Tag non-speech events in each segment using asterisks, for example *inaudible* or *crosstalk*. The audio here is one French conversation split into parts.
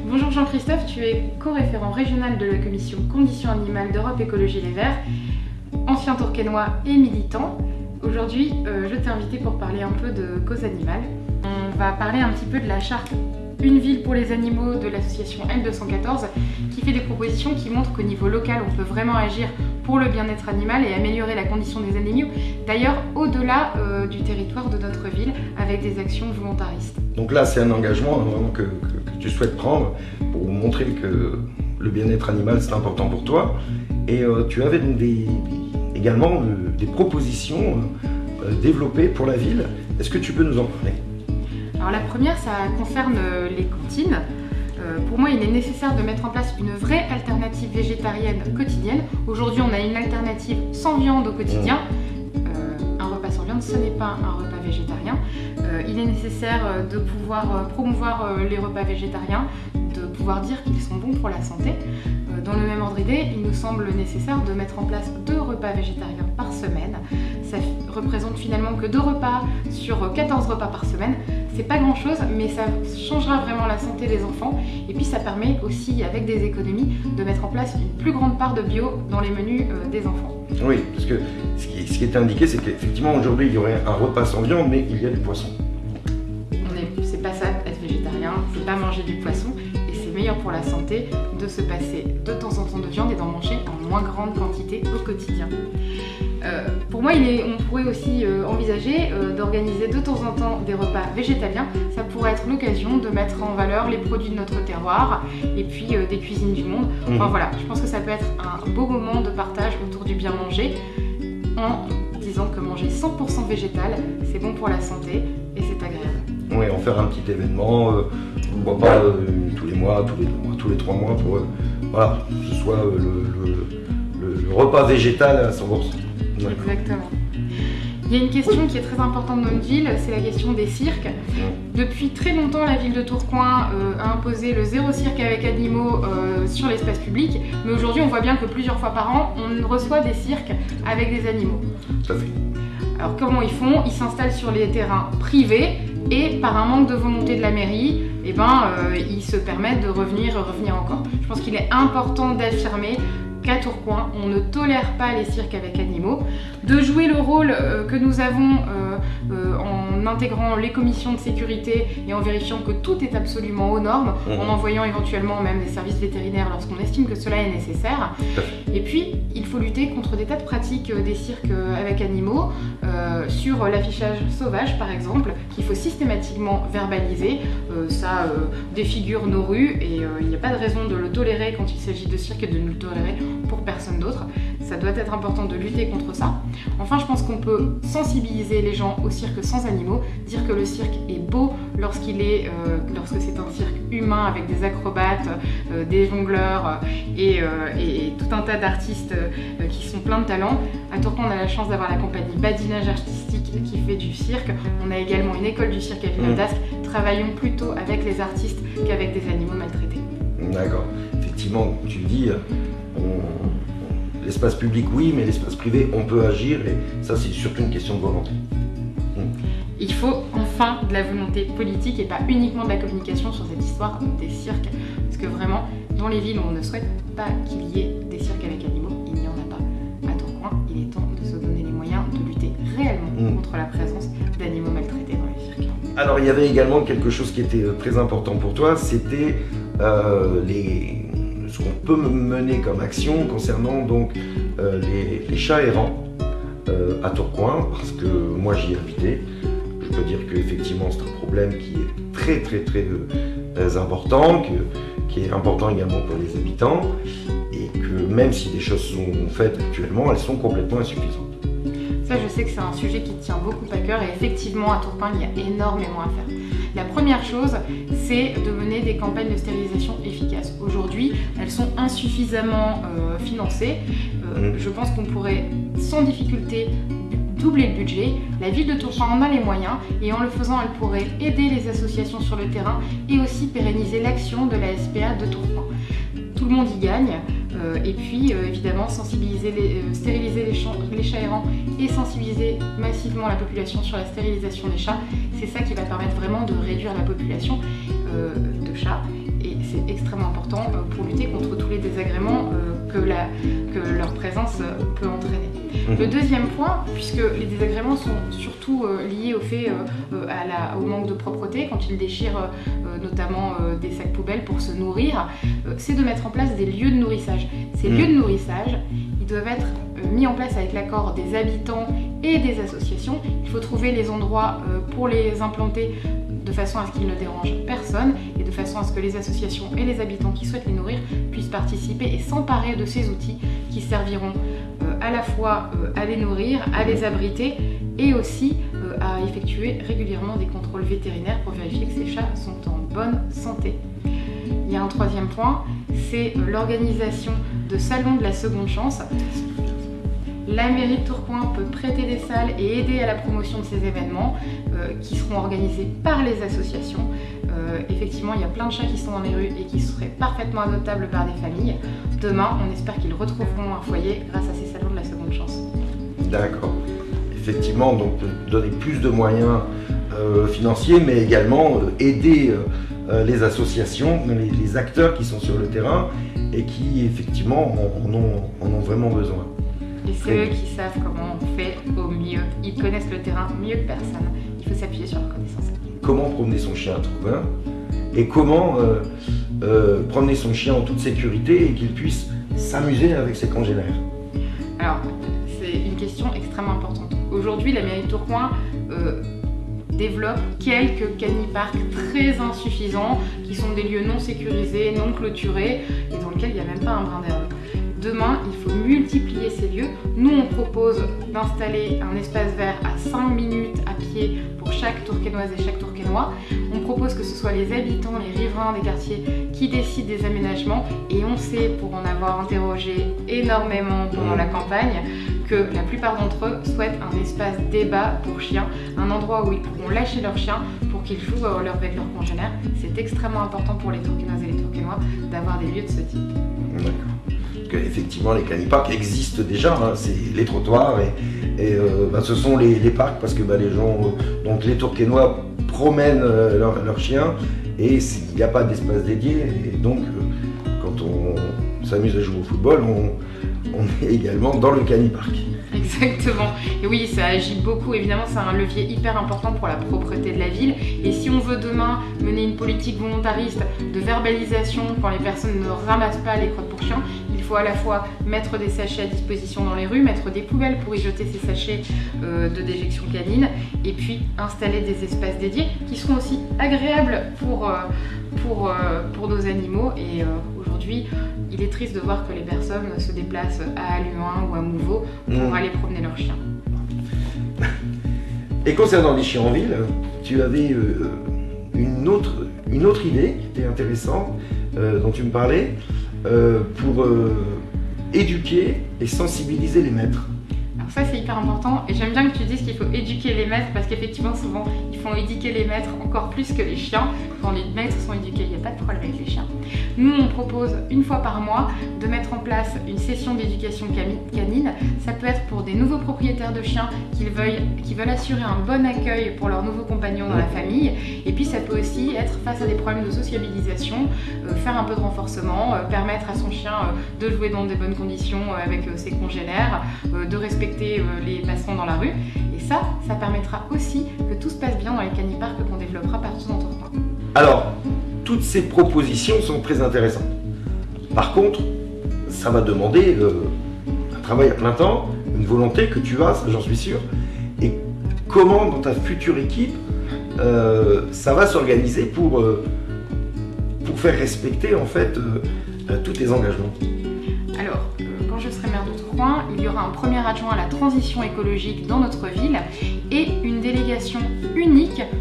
Bonjour Jean-Christophe, tu es co-référent régional de la commission Conditions animales d'Europe Écologie Les Verts, ancien tourquenois et militant. Aujourd'hui, euh, je t'ai invité pour parler un peu de cause animale. On va parler un petit peu de la charte Une ville pour les animaux de l'association L214 qui fait des propositions qui montrent qu'au niveau local, on peut vraiment agir pour le bien-être animal et améliorer la condition des animaux, d'ailleurs au-delà euh, du territoire de notre ville avec des actions volontaristes. Donc là, c'est un engagement hein, vraiment que, tu souhaites prendre pour montrer que le bien-être animal, c'est important pour toi. Et euh, tu avais également euh, des propositions développées pour la ville. Est-ce que tu peux nous en parler? Alors la première, ça concerne les cantines. Euh, pour moi, il est nécessaire de mettre en place une vraie alternative végétarienne quotidienne. Aujourd'hui, on a une alternative sans viande au quotidien. Euh, un repas sans viande, ce n'est pas un repas végétarien. Euh, il est nécessaire de pouvoir promouvoir les repas végétariens, de pouvoir dire qu'ils sont bons pour la santé. Dans le même ordre d'idée, il nous semble nécessaire de mettre en place deux repas végétariens par semaine. Ça représente finalement que deux repas sur 14 repas par semaine. C'est pas grand chose, mais ça changera vraiment la santé des enfants. Et puis ça permet aussi, avec des économies, de mettre en place une plus grande part de bio dans les menus euh, des enfants. Oui, parce que ce qui, est indiqué, c'est qu'effectivement aujourd'hui il y aurait un repas sans viande, mais il y a du poisson. C'est pas ça, être végétarien, c'est pas manger du poisson meilleur pour la santé de se passer de temps en temps de viande et d'en manger en moins grande quantité au quotidien. Euh, pour moi, il est, on pourrait aussi euh, envisager euh, d'organiser de temps en temps des repas végétaliens. Ça pourrait être l'occasion de mettre en valeur les produits de notre terroir et puis des cuisines du monde. Enfin mmh. voilà, je pense que ça peut être un beau moment de partage autour du bien manger en disant que manger 100% végétal, c'est bon pour la santé et c'est agréable. Oui, en faire un petit événement, pourquoi pas tous les mois, tous les deux mois, tous les trois mois, pour voilà, que ce soit le, repas végétal à 100%. Exactement. Il y a une question qui est très importante dans notre ville, c'est la question des cirques. Depuis très longtemps, la ville de Tourcoing euh, a imposé le zéro cirque avec animaux euh, sur l'espace public, mais aujourd'hui on voit bien que plusieurs fois par an, on reçoit des cirques avec des animaux. Tout à fait. Alors comment ils font? Ils s'installent sur les terrains privés et par un manque de volonté de la mairie, eh ben, euh, ils se permettent de revenir, revenir encore. Je pense qu'il est important d'affirmer qu'à Tourcoing, on ne tolère pas les cirques avec animaux, de jouer le rôle euh, que nous avons euh, en intégrant les commissions de sécurité et en vérifiant que tout est absolument aux normes, en mmh. envoyant éventuellement même des services vétérinaires lorsqu'on estime que cela est nécessaire. Et puis, il faut lutter contre des tas de pratiques des cirques avec animaux, sur l'affichage sauvage par exemple, qu'il faut systématiquement verbaliser. ça défigure nos rues et il n'y a pas de raison de le tolérer quand il s'agit de cirque et de nous le tolérer pour personne d'autre. Ça doit être important de lutter contre ça. Enfin, je pense qu'on peut sensibiliser les gens au cirque sans animaux, dire que le cirque est beau lorsqu'il est, euh, lorsque c'est un cirque humain avec des acrobates, euh, des jongleurs euh, et, tout un tas d'artistes qui sont pleins de talent. À Tourcoing, on a la chance d'avoir la compagnie Badinage Artistique qui fait du cirque. On a également une école du cirque à Villeneuve d'Ascq. Travaillons plutôt avec les artistes qu'avec des animaux maltraités. D'accord. Effectivement, tu le dis, l'espace public oui, mais l'espace privé on peut agir et ça c'est surtout une question de volonté. Hmm. Il faut enfin de la volonté politique et pas uniquement de la communication sur cette histoire des cirques. Parce que vraiment, dans les villes où on ne souhaite pas qu'il y ait des cirques avec animaux, il n'y en a pas. À Tourcoing, il est temps de se donner les moyens de lutter réellement hmm. contre la présence d'animaux maltraités dans les cirques. Alors il y avait également quelque chose qui était euh, très important pour toi, c'était euh, les qu'on peut mener comme action concernant donc euh, les, chats errants euh, à Tourcoing, parce que moi j'y ai habité. Je peux dire qu'effectivement c'est un problème qui est très très très euh, important, qui est important également pour les habitants, et que même si des choses sont faites actuellement, elles sont complètement insuffisantes. Ça, je sais que c'est un sujet qui tient beaucoup à cœur et effectivement, à Tourcoing, il y a énormément à faire. La première chose, c'est de mener des campagnes de stérilisation efficaces. Aujourd'hui, elles sont insuffisamment euh, financées. Euh, mm. je pense qu'on pourrait sans difficulté doubler le budget. La ville de Tourcoing en a les moyens et en le faisant, elle pourrait aider les associations sur le terrain et aussi pérenniser l'action de la SPA de Tourcoing. Tout le monde y gagne. Et puis évidemment sensibiliser les, stériliser les, les chats errants et sensibiliser massivement la population sur la stérilisation des chats. C'est ça qui va permettre vraiment de réduire la population de chats et c'est extrêmement important pour lutter contre tous les désagréments que, la, que leur présence peut entraîner. Mhm. Le deuxième point, puisque les désagréments sont surtout euh, liés au fait euh, euh, à la, au manque de propreté, quand ils déchirent notamment des sacs poubelles pour se nourrir, c'est de mettre en place des lieux de nourrissage. Ces mhm. lieux de nourrissage, ils doivent être mis en place avec l'accord des habitants et des associations. Il faut trouver les endroits pour les implanter de façon à ce qu'ils ne dérangent personne et de façon à ce que les associations et les habitants qui souhaitent les nourrir puissent participer et s'emparer de ces outils qui serviront euh, à la fois euh, à les nourrir, à les abriter et aussi euh, à effectuer régulièrement des contrôles vétérinaires pour vérifier que ces chats sont en bonne santé. Il y a un troisième point, c'est l'organisation de salons de la seconde chance. La mairie de Tourcoing peut prêter des salles et aider à la promotion de ces événements qui seront organisés par les associations. effectivement, il y a plein de chats qui sont dans les rues et qui seraient parfaitement adoptables par des familles. Demain, on espère qu'ils retrouveront un foyer grâce à ces salons de la seconde chance. D'accord. Effectivement, donc donner plus de moyens euh, financiers, mais également euh, aider euh, les associations, les, acteurs qui sont sur le terrain et qui effectivement en, ont, vraiment besoin. Et c'est eux qui savent comment on fait au mieux. Ils connaissent le terrain mieux que personne. Il faut s'appuyer sur leur connaissance. Comment promener son chien à Trouvain et comment euh, promener son chien en toute sécurité et qu'il puisse s'amuser avec ses congénères? Alors, c'est une question extrêmement importante. Aujourd'hui, la mairie de Tourcoing euh, développe quelques caniparks très insuffisants qui sont des lieux non sécurisés, non clôturés et dans lesquels il n'y a même pas un brin d'herbe. Demain, il faut multiplier ces lieux. Nous, on propose d'installer un espace vert à 5 minutes à pied pour chaque tourquenoise et chaque tourquenois. On propose que ce soit les habitants, les riverains des quartiers qui décident des aménagements et on sait, pour en avoir interrogé énormément pendant la campagne, que la plupart d'entre eux souhaitent un espace débat pour chiens, un endroit où ils pourront lâcher leurs chiens pour qu'ils jouent leur, avec leurs congénères. C'est extrêmement important pour les tourquenoises et les tourquenois d'avoir des lieux de ce type. Effectivement les caniparks existent déjà, hein. c'est les trottoirs et, euh, bah, ce sont les, parcs parce que bah, les gens, euh, donc les Tourquenois promènent euh, leurs chiens et il n'y a pas d'espace dédié et donc quand on s'amuse à jouer au football, on, *laughs* est également dans le canipark. Exactement. Et oui, ça agit beaucoup. Évidemment, c'est un levier hyper important pour la propreté de la ville. Et si on veut demain mener une politique volontariste de verbalisation quand les personnes ne ramassent pas les crottes pour chiens, faut à la fois mettre des sachets à disposition dans les rues, mettre des poubelles pour y jeter ces sachets euh, de déjection canine, et puis installer des espaces dédiés qui seront aussi agréables pour, euh, pour, euh, pour nos animaux. Et aujourd'hui, il est triste de voir que les personnes se déplacent à Aluin ou à Mouveau pour mm. aller promener leurs chiens. *laughs* Et concernant les chiens en ville, tu avais une, autre, une autre idée qui était intéressante, dont tu me parlais, euh, pour éduquer et sensibiliser les maîtres. Ça c'est hyper important et j'aime bien que tu dises qu'il faut éduquer les maîtres parce qu'effectivement souvent font éduquer les maîtres encore plus que les chiens. Quand les maîtres sont éduqués, il n'y a pas de problème avec les chiens. Nous on propose une fois par mois de mettre en place une session d'éducation canine. Ça peut être pour des nouveaux propriétaires de chiens qui veulent, qui veulent assurer un bon accueil pour leurs nouveaux compagnons dans la famille. Et puis ça peut aussi être face à des problèmes de sociabilisation, euh, faire un peu de renforcement, euh, permettre à son chien euh, de jouer dans des bonnes conditions avec ses congénères, de respecter les passants dans la rue. Et ça, ça permettra aussi que tout se passe bien dans les caniparks qu'on développera partout dans ton coin. Alors, toutes ces propositions sont très intéressantes. Par contre, ça va demander euh, un travail à plein temps, une volonté que tu as, j'en suis sûr. Et comment dans ta future équipe, euh, ça va s'organiser pour, pour faire respecter en fait tous tes engagements? Alors, quand je serai maire de Tourcoing, il y aura un premier adjoint à la transition écologique dans notre ville et une délégation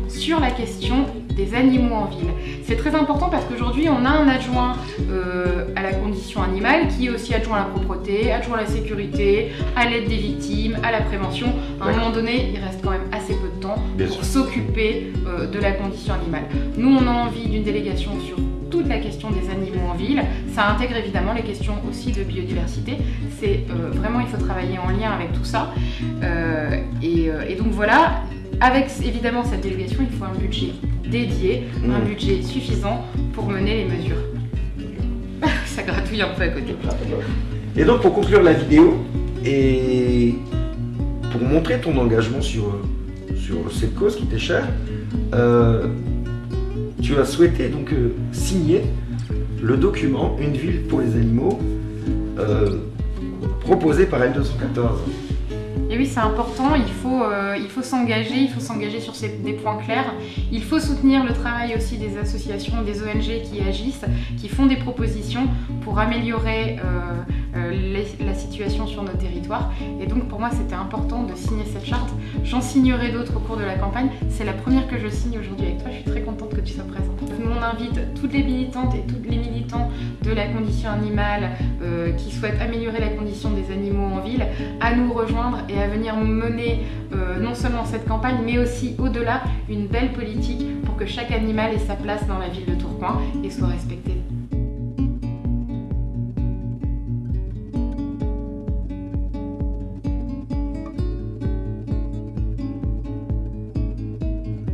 sur la question des animaux en ville. C'est très important parce qu'aujourd'hui on a un adjoint euh, à la condition animale qui est aussi adjoint à la propreté, adjoint à la sécurité, à l'aide des victimes, à la prévention. À un moment donné, il reste quand même assez peu de temps pour s'occuper euh, de la condition animale. Nous on a envie d'une délégation sur tout toute la question des animaux en ville. Ça intègre évidemment les questions aussi de biodiversité. C'est vraiment, il faut travailler en lien avec tout ça. Et, et, donc voilà, avec évidemment cette délégation, il faut un budget dédié, un mmh. budget suffisant pour mener les mesures. *laughs* ça gratouille un peu à côté. Et donc pour conclure la vidéo, et pour montrer ton engagement sur, sur cette cause qui t'est chère, euh, tu as souhaité donc euh, signer le document Une ville pour les animaux euh, proposé par L214. Et oui, c'est important, il faut, euh, faut s'engager, il faut s'engager sur des points clairs. Il faut soutenir le travail aussi des associations, des ONG qui agissent, qui font des propositions pour améliorer euh, euh, la situation sur nos territoires. Et donc pour moi, c'était important de signer cette charte. J'en signerai d'autres au cours de la campagne. C'est la première que je signe aujourd'hui avec toi. Je suis très contente que tu sois présente. On invite toutes les militantes et tous les militants de la condition animale qui souhaitent améliorer la condition des animaux en ville à nous rejoindre à venir mener euh, non seulement cette campagne, mais aussi au-delà une belle politique pour que chaque animal ait sa place dans la ville de Tourcoing et soit respecté.